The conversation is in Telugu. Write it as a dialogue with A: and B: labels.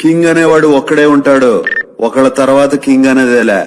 A: కింగ్ అనేవాడు ఒక్కడే ఉంటాడు. ఒకళ్ళ తర్వాత కింగ్ అనేదేలే.